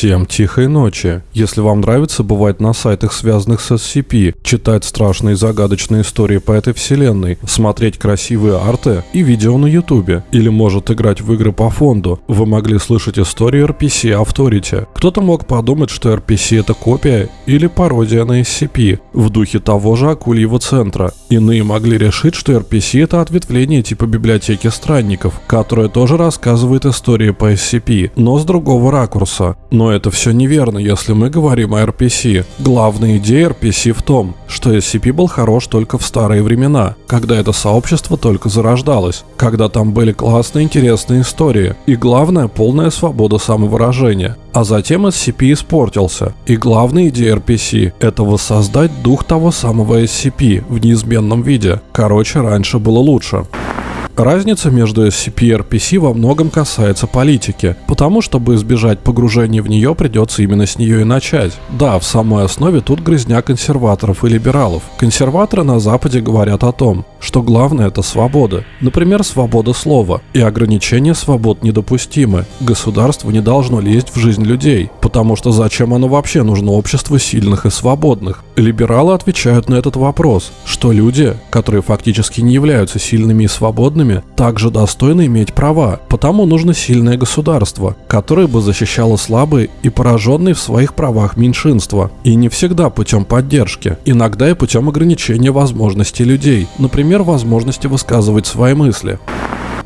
Всем тихой ночи. Если вам нравится бывать на сайтах, связанных с SCP, читать страшные загадочные истории по этой вселенной, смотреть красивые арты и видео на ютубе, или может играть в игры по фонду, вы могли слышать истории RPC Authority. Кто-то мог подумать, что RPC это копия или пародия на SCP, в духе того же Акульего центра. Иные могли решить, что RPC это ответвление типа библиотеки странников, которая тоже рассказывает истории по SCP, но с другого ракурса. Но это все неверно, если мы говорим о RPC. Главная идея RPC в том, что SCP был хорош только в старые времена, когда это сообщество только зарождалось, когда там были классные интересные истории, и главное полная свобода самовыражения. А затем SCP испортился, и главная идея RPC – это воссоздать дух того самого SCP в неизменном виде. Короче, раньше было лучше. Разница между SCP и RPC во многом касается политики, потому чтобы избежать погружения в нее придется именно с нее и начать. Да, в самой основе тут грязня консерваторов и либералов. Консерваторы на Западе говорят о том, что главное это свобода. Например, свобода слова. И ограничения свобод недопустимы. Государство не должно лезть в жизнь людей, потому что зачем оно вообще нужно обществу сильных и свободных? Либералы отвечают на этот вопрос, что люди, которые фактически не являются сильными и свободными, также достойны иметь права, потому нужно сильное государство, которое бы защищало слабые и пораженные в своих правах меньшинства. И не всегда путем поддержки, иногда и путем ограничения возможностей людей, например, возможности высказывать свои мысли.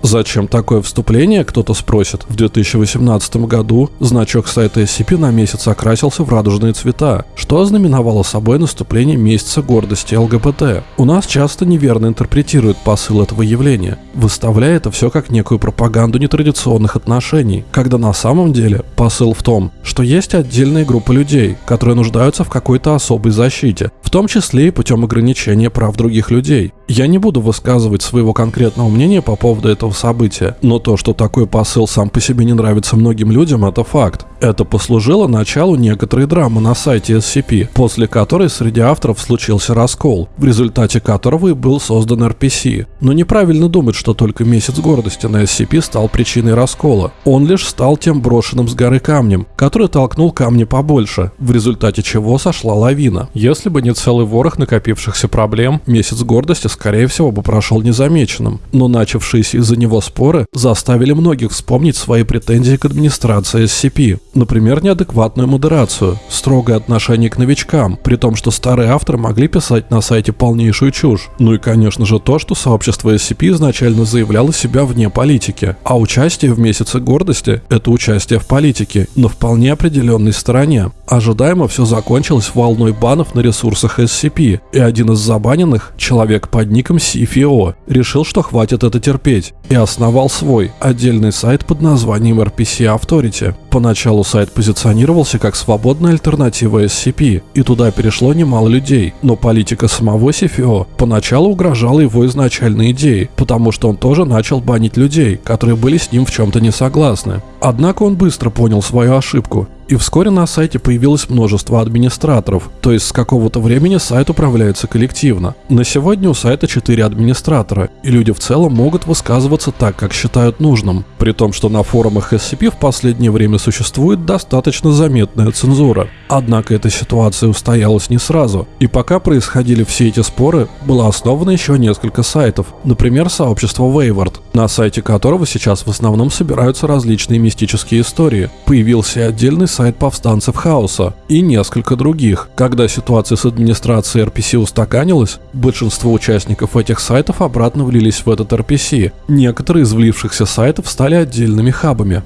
Зачем такое вступление, кто-то спросит. В 2018 году значок сайта SCP на месяц окрасился в радужные цвета, что ознаменовало собой наступление месяца гордости ЛГБТ. У нас часто неверно интерпретируют посыл этого явления, выставляя это все как некую пропаганду нетрадиционных отношений, когда на самом деле посыл в том, что есть отдельные группы людей, которые нуждаются в какой-то особой защите, в том числе и путем ограничения прав других людей. Я не буду высказывать своего конкретного мнения по поводу этого события, но то, что такой посыл сам по себе не нравится многим людям, это факт. Это послужило началу некоторой драмы на сайте SCP, после которой среди авторов случился раскол, в результате которого и был создан RPC. Но неправильно думать, что только месяц гордости на SCP стал причиной раскола. Он лишь стал тем брошенным с горы камнем, который толкнул камни побольше, в результате чего сошла лавина. Если бы не целый ворох накопившихся проблем, месяц гордости скорее всего бы прошел незамеченным. Но начавшиеся из-за него споры заставили многих вспомнить свои претензии к администрации SCP. Например, неадекватную модерацию, строгое отношение к новичкам, при том, что старые авторы могли писать на сайте полнейшую чушь. Ну и, конечно же, то, что сообщество SCP изначально заявляло себя вне политики, а участие в Месяце Гордости – это участие в политике, на вполне определенной стороне. Ожидаемо все закончилось волной банов на ресурсах SCP, и один из забаненных, человек под ником CFO, решил, что хватит это терпеть, и основал свой, отдельный сайт под названием RPC Authority. Поначалу сайт позиционировался как свободная альтернатива SCP, и туда перешло немало людей, но политика самого CFO поначалу угрожала его изначальной идее, потому что он тоже начал банить людей, которые были с ним в чем-то не согласны. Однако он быстро понял свою ошибку и вскоре на сайте появилось множество администраторов, то есть с какого-то времени сайт управляется коллективно. На сегодня у сайта 4 администратора, и люди в целом могут высказываться так, как считают нужным, при том, что на форумах SCP в последнее время существует достаточно заметная цензура. Однако эта ситуация устоялась не сразу, и пока происходили все эти споры, было основано еще несколько сайтов, например, сообщество Wayward, на сайте которого сейчас в основном собираются различные мистические истории. Появился отдельный сайт повстанцев хаоса и несколько других. Когда ситуация с администрацией RPC устаканилась, большинство участников этих сайтов обратно влились в этот RPC. Некоторые из влившихся сайтов стали отдельными хабами.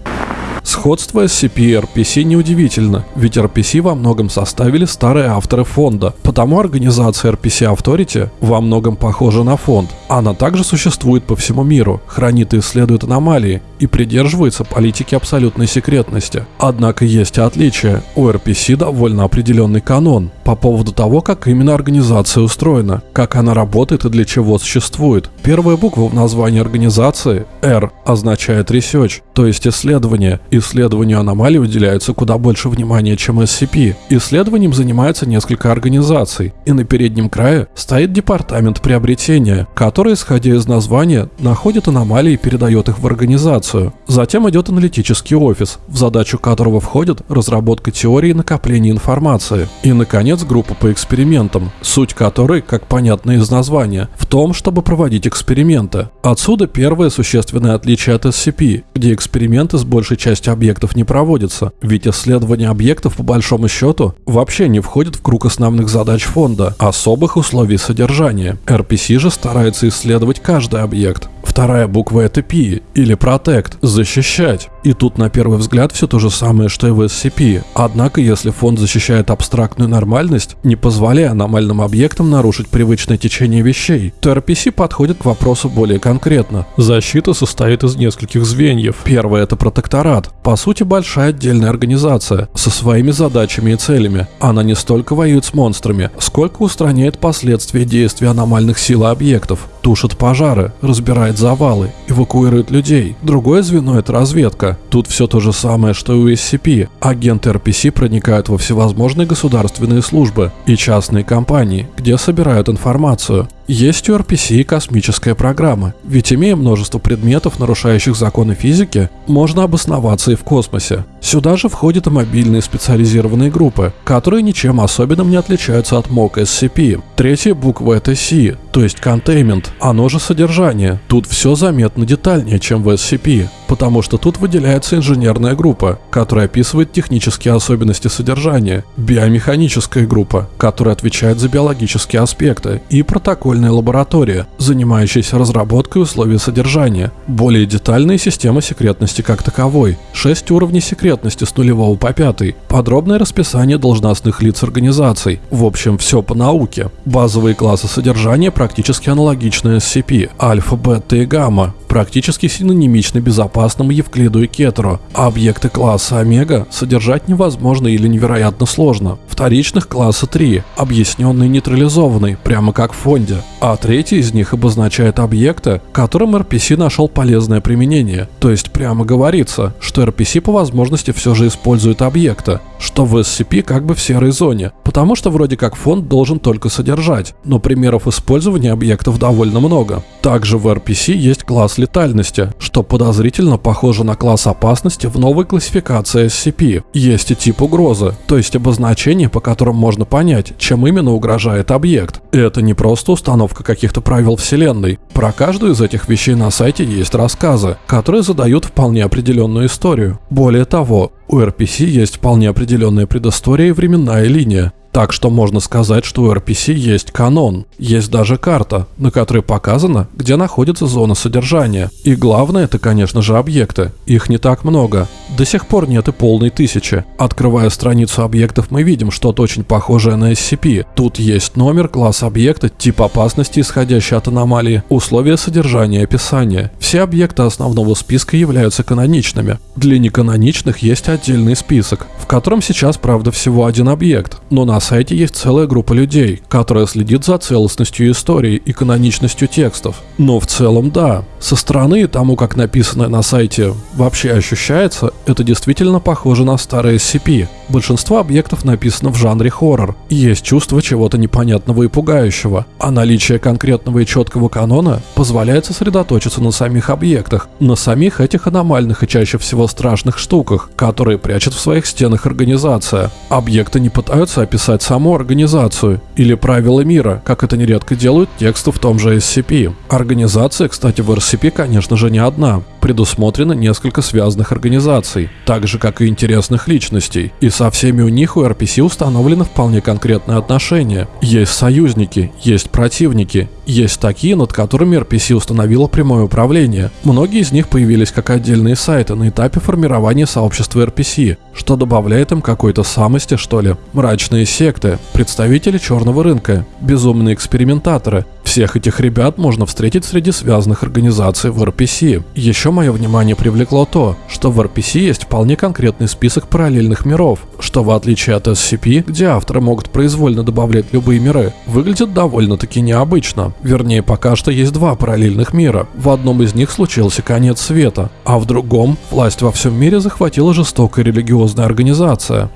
Сходство SCP и RPC неудивительно, ведь RPC во многом составили старые авторы фонда, потому организация RPC Authority во многом похожа на фонд. Она также существует по всему миру, хранит и исследует аномалии и придерживается политики абсолютной секретности. Однако есть и отличия. У RPC довольно определенный канон по поводу того, как именно организация устроена, как она работает и для чего существует. Первая буква в названии организации R означает research, то есть исследование, и Исследованию аномалий уделяется куда больше внимания, чем SCP. Исследованием занимается несколько организаций, и на переднем крае стоит департамент приобретения, который, исходя из названия, находит аномалии и передает их в организацию. Затем идет аналитический офис, в задачу которого входит разработка теории накопления информации. И, наконец, группа по экспериментам, суть которой, как понятно из названия, в том, чтобы проводить эксперименты. Отсюда первое существенное отличие от SCP, где эксперименты с большей частью объектов не проводятся, ведь исследование объектов по большому счету вообще не входит в круг основных задач фонда, особых условий содержания. RPC же старается исследовать каждый объект. Вторая буква это P или Protect – защищать. И тут на первый взгляд все то же самое, что и в SCP. Однако, если фонд защищает абстрактную нормальность, не позволяя аномальным объектам нарушить привычное течение вещей, то RPC подходит к вопросу более конкретно. Защита состоит из нескольких звеньев. Первое – это протекторат. По сути, большая отдельная организация со своими задачами и целями. Она не столько воюет с монстрами, сколько устраняет последствия действий аномальных сил и объектов тушит пожары, разбирает завалы, эвакуирует людей. Другое звено – это разведка. Тут все то же самое, что и у SCP. Агенты RPC проникают во всевозможные государственные службы и частные компании, где собирают информацию. Есть у RPC и космическая программа, ведь имея множество предметов, нарушающих законы физики, можно обосноваться и в космосе. Сюда же входят и мобильные специализированные группы, которые ничем особенным не отличаются от МОК SCP. Третья буква это C, то есть Containment, оно же содержание. Тут все заметно детальнее, чем в SCP, потому что тут выделяется инженерная группа, которая описывает технические особенности содержания, биомеханическая группа, которая отвечает за биологические аспекты, и протокольная лаборатория, занимающаяся разработкой условий содержания, более детальные системы секретности как таковой, 6 уровней секретности с нулевого по пятый, подробное расписание должностных лиц организаций, в общем, все по науке. Базовые классы содержания практически аналогичны SCP, альфа, бета и гамма, практически синонимичны безопасному Евклиду и Кетеру, а объекты класса Омега содержать невозможно или невероятно сложно. Вторичных класса 3, объясненный нейтрализованный, прямо как в фонде, а третий из них обозначает объекты, которым RPC нашел полезное применение, то есть прямо говорится, что RPC по возможности все же использует объекты, что в SCP как бы в серой зоне, потому что вроде как фонд должен только содержать, но примеров использования объектов довольно много. Также в RPC есть класс летальности, что подозрительно похоже на класс опасности в новой классификации SCP. Есть и тип угрозы, то есть обозначение, по которым можно понять, чем именно угрожает объект. Это не просто установка каких-то правил вселенной. Про каждую из этих вещей на сайте есть рассказы, которые задают вполне определенную историю. Более того, у RPC есть вполне определенная предыстория и временная линия, так что можно сказать, что у RPC есть канон. Есть даже карта, на которой показано, где находится зона содержания. И главное это, конечно же, объекты. Их не так много. До сих пор нет и полной тысячи. Открывая страницу объектов, мы видим что-то очень похожее на SCP. Тут есть номер, класс объекта, тип опасности, исходящий от аномалии, условия содержания и описания. Все объекты основного списка являются каноничными. Для неканоничных есть отдельный список, в котором сейчас, правда, всего один объект, но на сайте есть целая группа людей, которая следит за целостностью истории и каноничностью текстов. Но в целом да, со стороны тому, как написано на сайте вообще ощущается, это действительно похоже на старые SCP. Большинство объектов написано в жанре хоррор, есть чувство чего-то непонятного и пугающего, а наличие конкретного и четкого канона позволяет сосредоточиться на самих объектах, на самих этих аномальных и чаще всего страшных штуках, которые прячет в своих стенах организация. Объекты не пытаются описать описать саму организацию или правила мира, как это нередко делают тексты в том же SCP. Организация, кстати, в RCP, конечно же, не одна. Предусмотрено несколько связанных организаций, так же, как и интересных личностей. И со всеми у них у RPC установлены вполне конкретные отношения. Есть союзники, есть противники, есть такие, над которыми RPC установила прямое управление. Многие из них появились как отдельные сайты на этапе формирования сообщества RPC, что добавляет им какой-то самости, что ли. Мрачные секты, представители черного рынка, безумные экспериментаторы – Всех этих ребят можно встретить среди связанных организаций в RPC. Еще мое внимание привлекло то, что в RPC есть вполне конкретный список параллельных миров, что в отличие от SCP, где авторы могут произвольно добавлять любые миры, выглядит довольно-таки необычно. Вернее, пока что есть два параллельных мира. В одном из них случился конец света, а в другом власть во всем мире захватила жестокая религиозная организация.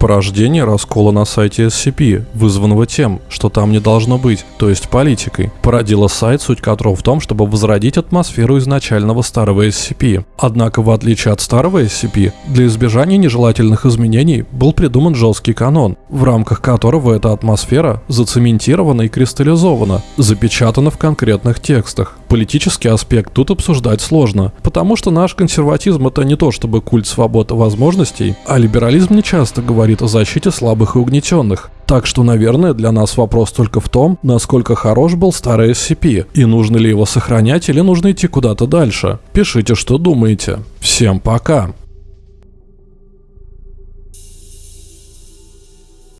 Порождение раскола на сайте SCP, вызванного тем, что там не должно быть, то есть политикой, породило сайт, суть которого в том, чтобы возродить атмосферу изначального старого SCP. Однако, в отличие от старого SCP, для избежания нежелательных изменений был придуман жесткий канон, в рамках которого эта атмосфера зацементирована и кристаллизована, запечатана в конкретных текстах. Политический аспект тут обсуждать сложно, потому что наш консерватизм это не то чтобы культ свободы возможностей, а либерализм не часто говорит о защите слабых и угнетенных. Так что, наверное, для нас вопрос только в том, насколько хорош был старый SCP, и нужно ли его сохранять или нужно идти куда-то дальше. Пишите, что думаете. Всем пока!